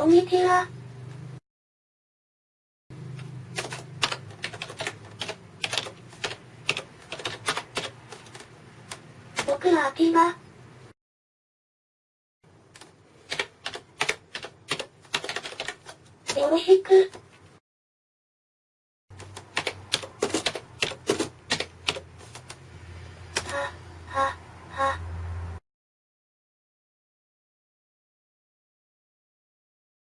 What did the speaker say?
こんにちは。僕は秋葉。よろしく。